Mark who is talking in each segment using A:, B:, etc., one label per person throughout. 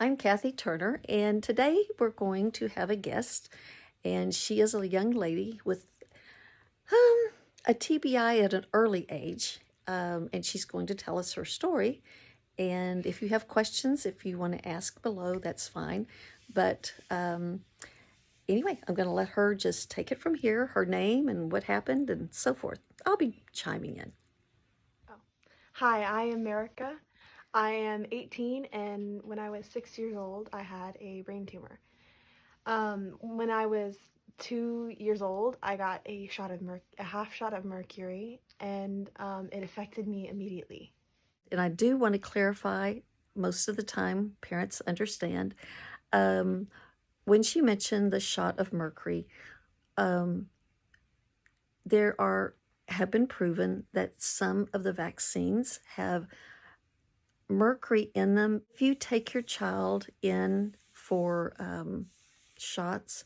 A: I'm Kathy Turner, and today we're going to have a guest, and she is a young lady with um, a TBI at an early age, um, and she's going to tell us her story. And if you have questions, if you want to ask below, that's fine. But um, anyway, I'm going to let her just take it from here, her name and what happened and so forth. I'll be chiming in.
B: Oh. Hi, I am America. I am 18 and when I was six years old I had a brain tumor. Um, when I was two years old I got a shot of a half shot of mercury and um, it affected me immediately.
A: And I do want to clarify most of the time parents understand um, when she mentioned the shot of mercury um, there are have been proven that some of the vaccines have mercury in them. If you take your child in for um, shots,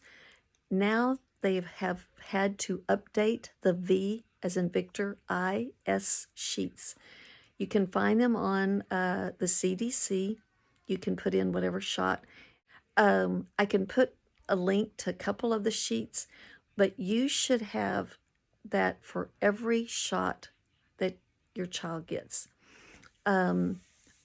A: now they have had to update the V as in Victor IS sheets. You can find them on uh, the CDC. You can put in whatever shot. Um, I can put a link to a couple of the sheets, but you should have that for every shot that your child gets. Um,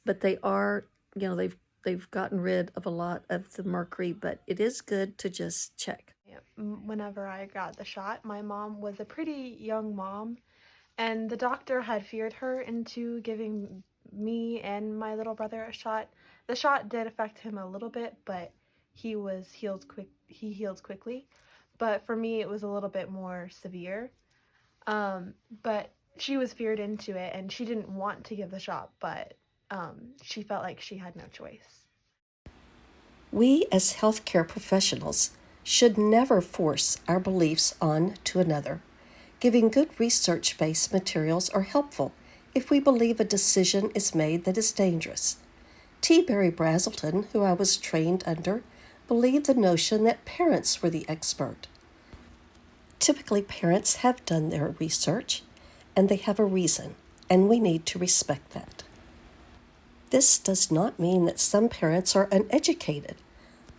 A: but they are, you know, they've they've gotten rid of a lot of the mercury, but it is good to just check.
B: Whenever I got the shot, my mom was a pretty young mom, and the doctor had feared her into giving me and my little brother a shot. The shot did affect him a little bit, but he was healed quick. He healed quickly, but for me, it was a little bit more severe. Um, but she was feared into it, and she didn't want to give the shot, but um, she felt like she had no choice.
C: We as healthcare professionals should never force our beliefs on to another. Giving good research based materials are helpful if we believe a decision is made that is dangerous. T. Berry Brazelton, who I was trained under, believed the notion that parents were the expert. Typically, parents have done their research and they have a reason, and we need to respect that. This does not mean that some parents are uneducated,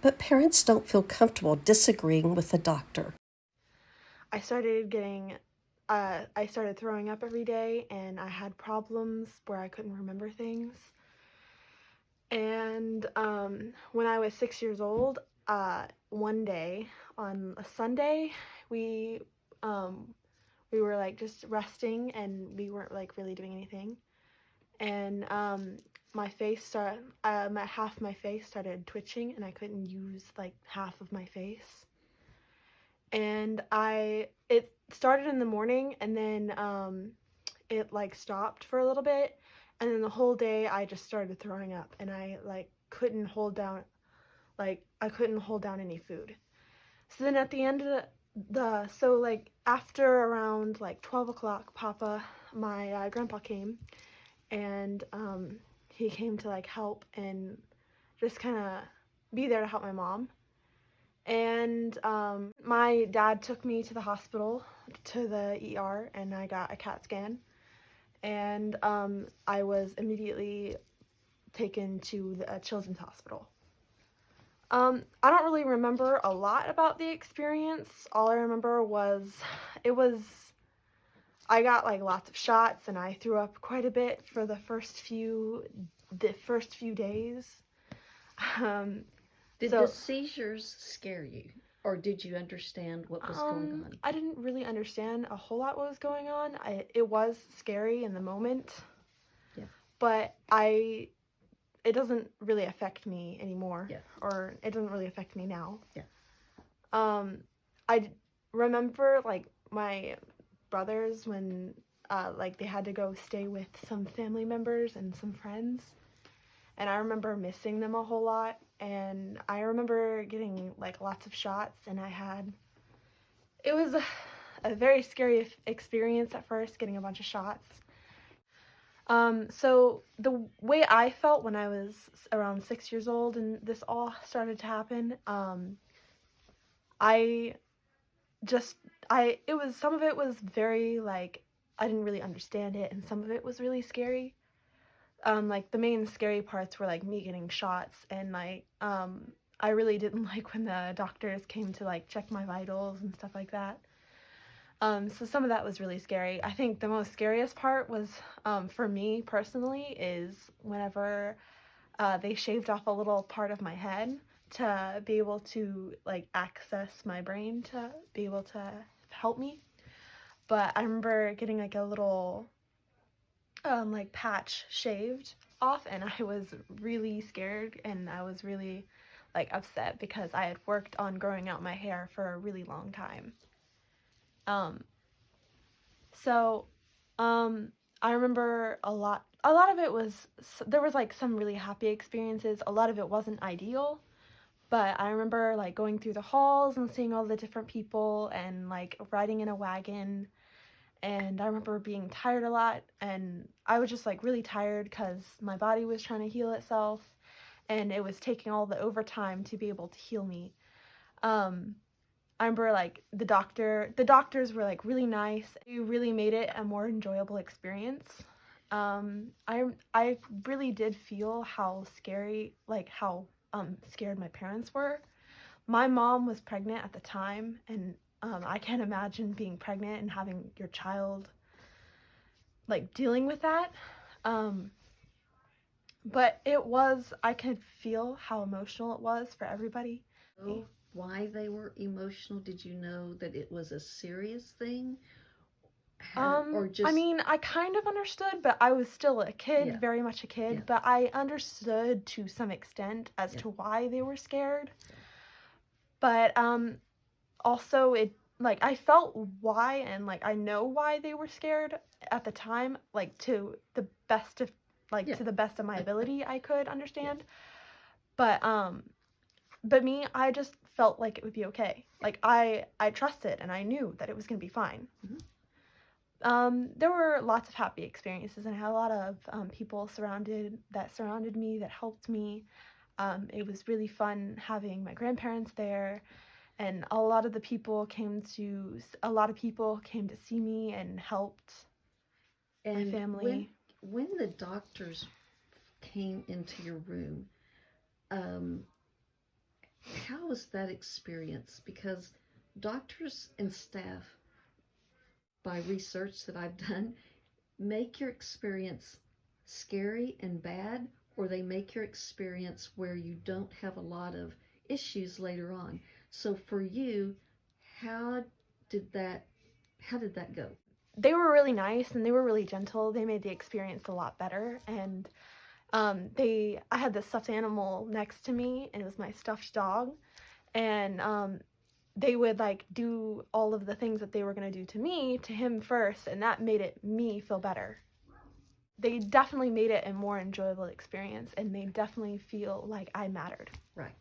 C: but parents don't feel comfortable disagreeing with the doctor.
B: I started getting, uh, I started throwing up every day and I had problems where I couldn't remember things. And um, when I was six years old, uh, one day on a Sunday, we um, we were like just resting and we weren't like really doing anything. And um, my face started, uh, my, half my face started twitching and I couldn't use like half of my face. And I, it started in the morning and then um, it like stopped for a little bit. And then the whole day I just started throwing up and I like couldn't hold down, like I couldn't hold down any food. So then at the end of the, the so like after around like 12 o'clock, Papa, my uh, grandpa came and um, he came to like help and just kind of be there to help my mom. And um, my dad took me to the hospital, to the ER, and I got a CAT scan. And um, I was immediately taken to the children's hospital. Um, I don't really remember a lot about the experience. All I remember was it was I got like lots of shots and I threw up quite a bit for the first few the first few days. Um,
A: did so, the seizures scare you? Or did you understand what was um, going on?
B: I didn't really understand a whole lot what was going on. I, it was scary in the moment. Yeah. But I, it doesn't really affect me anymore. Yeah. Or it doesn't really affect me now. Yeah. Um, I remember like my brothers when uh, like they had to go stay with some family members and some friends. And I remember missing them a whole lot. And I remember getting like lots of shots. And I had it was a, a very scary experience at first getting a bunch of shots. Um, so the way I felt when I was around six years old and this all started to happen um, I just I it was some of it was very like I didn't really understand it and some of it was really scary um, like the main scary parts were like me getting shots and like um, I really didn't like when the doctors came to like check my vitals and stuff like that. Um, so some of that was really scary. I think the most scariest part was um, for me personally is whenever uh, they shaved off a little part of my head to be able to like access my brain to be able to help me. But I remember getting like a little um, like patch shaved off and I was really scared and I was really like upset because I had worked on growing out my hair for a really long time. Um so um I remember a lot a lot of it was there was like some really happy experiences. A lot of it wasn't ideal. But I remember like going through the halls and seeing all the different people and like riding in a wagon and I remember being tired a lot and I was just like really tired because my body was trying to heal itself and it was taking all the overtime to be able to heal me. Um, I remember like the doctor, the doctors were like really nice. They really made it a more enjoyable experience. Um, I I really did feel how scary, like how um, scared my parents were. My mom was pregnant at the time and um, I can't imagine being pregnant and having your child like dealing with that. Um, but it was, I could feel how emotional it was for everybody.
A: Why they were emotional? Did you know that it was a serious thing?
B: Um,
A: or just
B: I mean, I kind of understood, but I was still a kid,
A: Yeah.
B: very much a kid.
A: Yeah.
B: But I understood to some extent as
A: Yeah.
B: to why they were scared. But um, also it like I felt why and like I know why they were scared at the time, like to the best of like to the best of my ability I could understand. But um, but me, I just felt like it would be okay. Like I I trusted and I knew that it was gonna be fine.
A: Mhm.
B: Um, there were lots of happy experiences and I had a lot of um, people surrounded that surrounded me that helped me. Um, it was really fun having my grandparents there, and a lot of the people came to a lot of people came to see me and helped
A: and
B: family.
A: When, when the doctors came into your room, um, how was that experience? Because doctors and staff, by research that I've done, make your experience scary and bad, or they make your experience where you don't have a lot of issues later on. So for you, how did that how did that go?
B: they were really nice and they were really gentle. They made the experience a lot better. And um, they, I had this stuffed animal next to me, and it was my stuffed dog. And um, they would like do all of the things that they were gonna do to me to him first, and that made it me feel better. They definitely made it a more enjoyable experience, and they definitely feel like I mattered.
A: Right.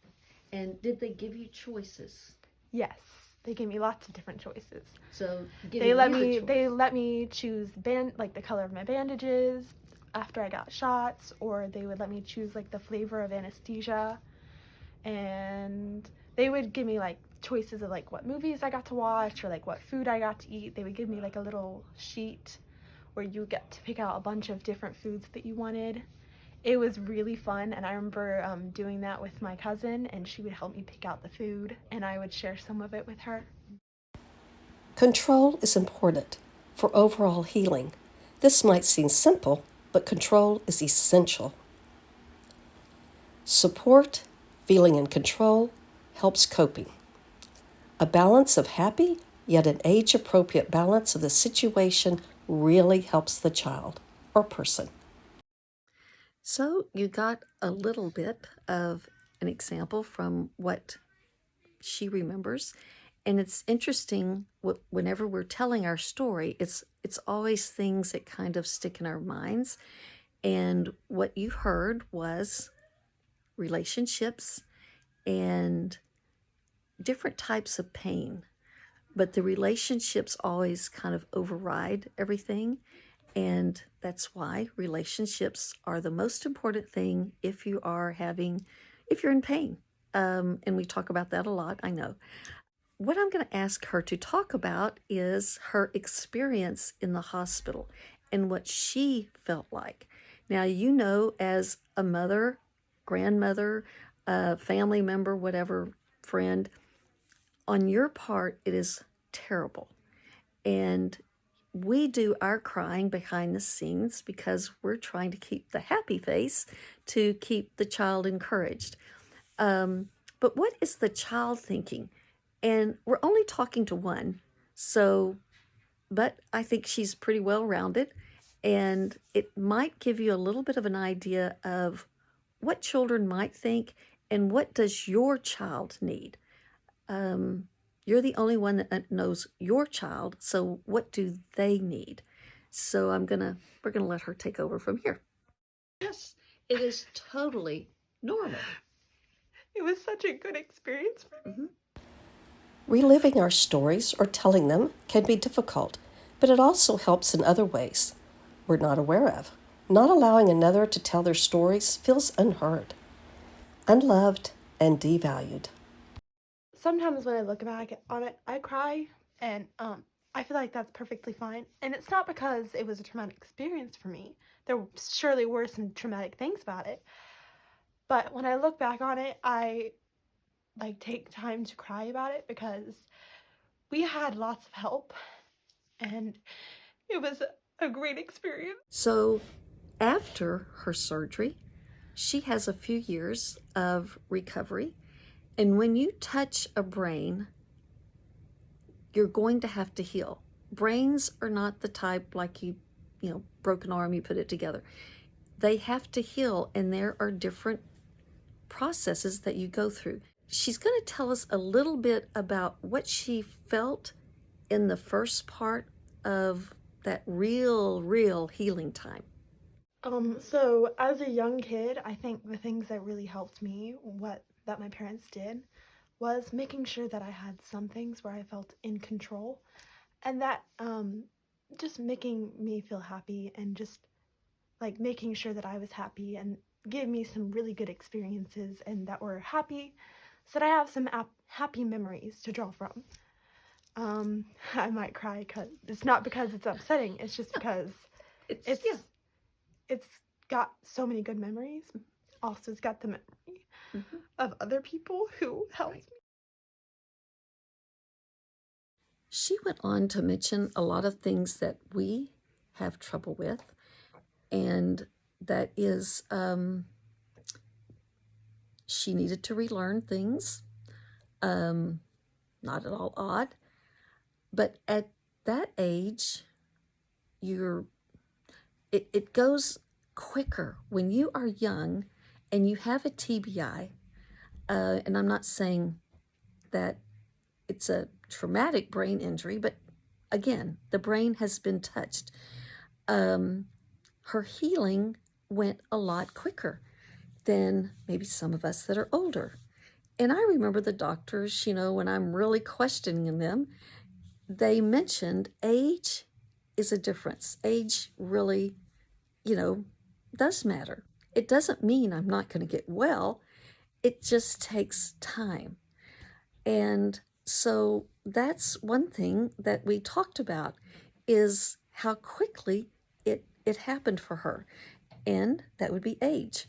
A: And did they give you choices?
B: Yes, they gave me lots of different choices.
A: So
B: they let me they let me choose band like the color of my bandages after I got shots or they would let me choose like the flavor of anesthesia and they would give me like choices of like what movies I got to watch or like what food I got to eat. They would give me like a little sheet where you get to pick out a bunch of different foods that you wanted. It was really fun and I remember um, doing that with my cousin and she would help me pick out the food and I would share some of it with her.
C: Control is important for overall healing. This might seem simple, but control is essential. Support, feeling in control, helps coping. A balance of happy, yet an age appropriate balance of the situation really helps the child or person.
A: So you got a little bit of an example from what she remembers. And it's interesting wh- whenever we're telling our story, it's it's always things that kind of stick in our minds. And what you heard was relationships and different types of pain. But the relationships always kind of override everything. And that's why relationships are the most important thing if you are having, if you're in pain. Um, and we talk about that a lot, I know. What I'm going to ask her to talk about is her experience in the hospital and what she felt like. Now, you know, as a mother, grandmother, a family member, whatever, friend, on your part, it is terrible. And we do our crying behind the scenes because we're trying to keep the happy face to keep the child encouraged. Um, but what is the child thinking? And we're only talking to one. So, but I think she's pretty well rounded. And it might give you a little bit of an idea of what children might think and what does your child need. Um, you're the only one that knows your child. So what do they need? So I'm gonna we're gonna let her take over from here.
C: Yes, it is totally normal.
B: It was such a good experience for me.
C: Reliving our stories or telling them can be difficult, but it also helps in other ways we're not aware of. Not allowing another to tell their stories feels unheard, unloved, and devalued.
B: Sometimes when I look back on it, I cry, and um, I feel like that's perfectly fine. And it's not because it was a traumatic experience for me. There surely were some traumatic things about it. But when I look back on it, I like take time to cry about it because we had lots of help and it was a great experience.
A: So after her surgery, she has a few years of recovery. And when you touch a brain, you're going to have to heal. Brains are not the type like you, you know, broken arm, you put it together. They have to heal, and there are different processes that you go through. She's going to tell us a little bit about what she felt in the first part of that real, real healing time.
B: Um, so as a young kid, I think the things that really helped me, what that my parents did, was making sure that I had some things where I felt in control, and that um, just making me feel happy and just like making sure that I was happy and give me some really good experiences and that were happy, so that I have some happy memories to draw from. Um, I might cry because it's not because it's upsetting. It's just because
A: It's,
B: it's
A: yeah.
B: it's got so many good memories. Also, it's got the memory
A: Mhm.
B: Of other people who helped me.
A: She went on to mention a lot of things that we have trouble with, and that is um, she needed to relearn things. Um, not at all odd, but at that age, you're it, it goes quicker when you are young and you have a TBI. Uh, and I'm not saying that it's a traumatic brain injury, but again, the brain has been touched. Um, her healing went a lot quicker than maybe some of us that are older. And I remember the doctors, you know, when I'm really questioning them, they mentioned age is a difference. Age really, you know, does matter. It doesn't mean I'm not going to get well. It just takes time. And so that's one thing that we talked about is how quickly it, it happened for her. And that would be age.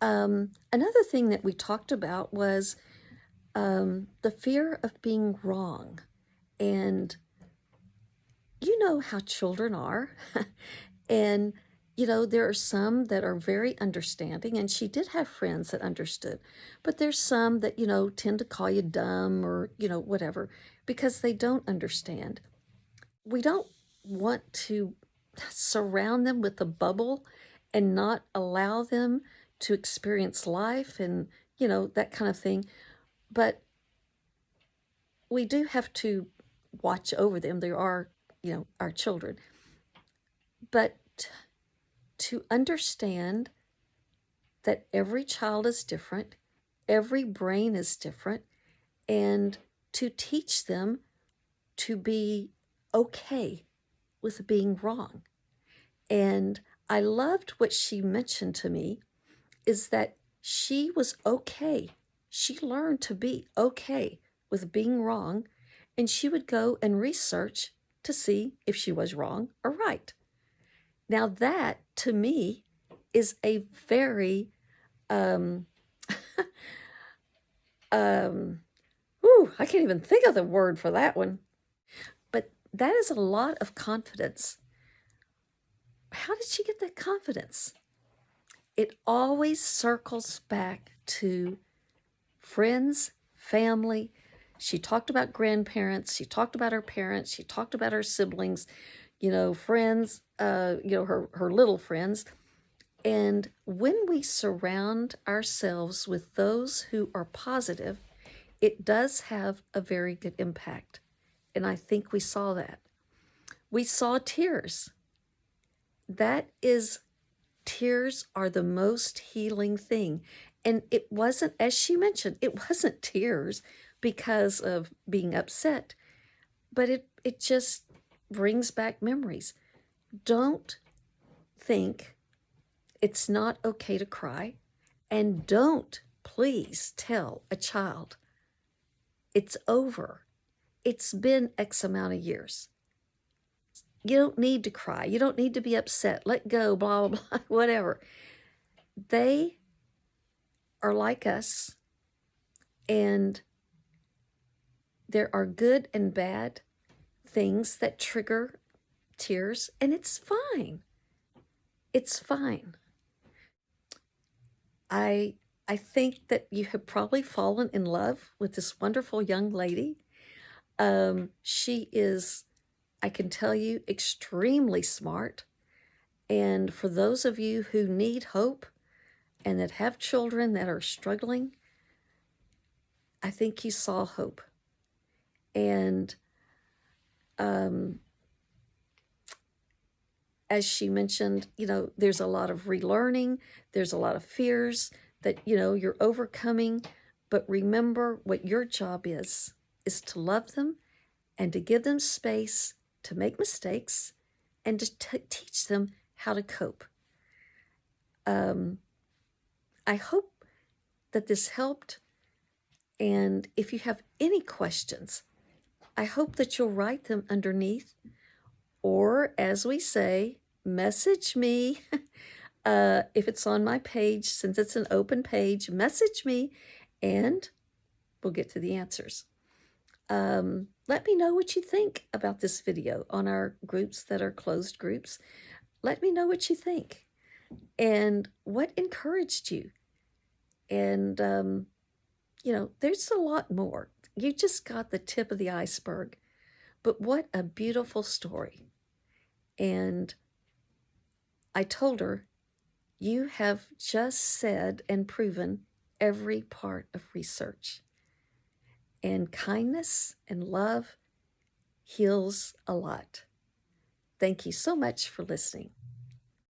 A: Um, another thing that we talked about was um, the fear of being wrong. And you know how children are. and, you know, there are some that are very understanding, and she did have friends that understood. But there's some that, you know, tend to call you dumb or, you know, whatever, because they don't understand. We don't want to surround them with a bubble and not allow them to experience life and, you know, that kind of thing. But we do have to watch over them. There are, you know, our children. But to understand that every child is different, every brain is different, and to teach them to be okay with being wrong. And I loved what she mentioned to me is that she was okay. She learned to be okay with being wrong, and she would go and research to see if she was wrong or right. Now, that to me is a very um um whew, I can't even think of the word for that one. But that is a lot of confidence. How did she get that confidence? It always circles back to friends, family. She talked about grandparents. She talked about her parents. She talked about her siblings, you know, friends, uh, you know, her, her little friends. And when we surround ourselves with those who are positive, it does have a very good impact. And I think we saw that. We saw tears. That is, tears are the most healing thing. And it wasn't, as she mentioned, it wasn't tears because of being upset, but it, it just brings back memories. Don't think it's not okay to cry. And don't please tell a child it's over. It's been X amount of years. You don't need to cry. You don't need to be upset. Let go, blah, blah, blah, whatever. They are like us, and there are good and bad things that trigger tears, and it's fine. It's fine. I I think that you have probably fallen in love with this wonderful young lady. Um, she is, I can tell you, extremely smart. And for those of you who need hope and that have children that are struggling, I think you saw hope. And um, as she mentioned, you know, there's a lot of relearning, there's a lot of fears that, you know, you're overcoming. But remember what your job is, is to love them and to give them space to make mistakes and to teach them how to cope. Um, I hope that this helped. And if you have any questions, I hope that you'll write them underneath or as we say, message me. uh, if it's on my page, since it's an open page, message me and we'll get to the answers. Um, let me know what you think about this video on our groups that are closed groups. Let me know what you think and what encouraged you. And, um, you know, there's a lot more. You just got the tip of the iceberg. But what a beautiful story. And I told her, You have just said and proven every part of research. And kindness and love heals a lot. Thank you so much for listening.